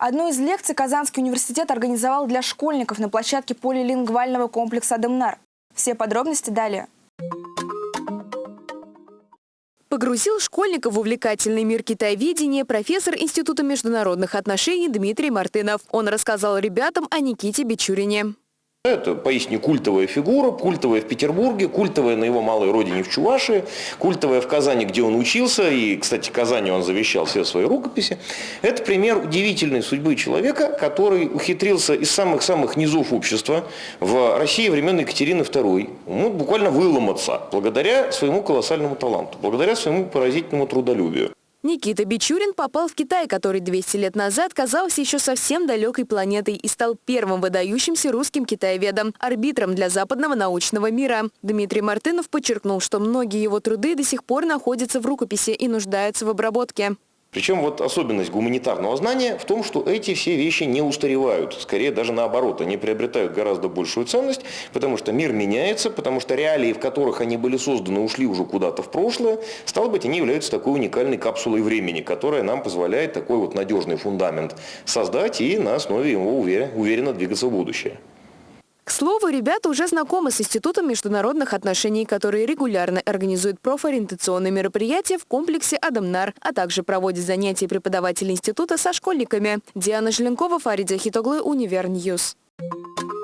Одну из лекций Казанский университет организовал для школьников на площадке полилингвального комплекса «Адамнар». Все подробности далее. Погрузил школьников в увлекательный мир китайведения профессор Института международных отношений Дмитрий Мартынов. Он рассказал ребятам о Никите Бичурине. Это поистине культовая фигура, культовая в Петербурге, культовая на его малой родине в Чувашии, культовая в Казани, где он учился, и, кстати, Казани он завещал все свои рукописи. Это пример удивительной судьбы человека, который ухитрился из самых-самых низов общества в России времен Екатерины II ну, буквально выломаться благодаря своему колоссальному таланту, благодаря своему поразительному трудолюбию. Никита Бичурин попал в Китай, который 200 лет назад казался еще совсем далекой планетой и стал первым выдающимся русским китаеведом, арбитром для западного научного мира. Дмитрий Мартынов подчеркнул, что многие его труды до сих пор находятся в рукописи и нуждаются в обработке. Причем вот особенность гуманитарного знания в том, что эти все вещи не устаревают. Скорее даже наоборот, они приобретают гораздо большую ценность, потому что мир меняется, потому что реалии, в которых они были созданы, ушли уже куда-то в прошлое. Стало быть, они являются такой уникальной капсулой времени, которая нам позволяет такой вот надежный фундамент создать и на основе его уверенно двигаться в будущее. К слову, ребята уже знакомы с Институтом международных отношений, который регулярно организует профориентационные мероприятия в комплексе «Адымнар», а также проводит занятия преподавателей института со школьниками. Диана Желенкова, Фарид Захитоглы, Univer News. Thank you.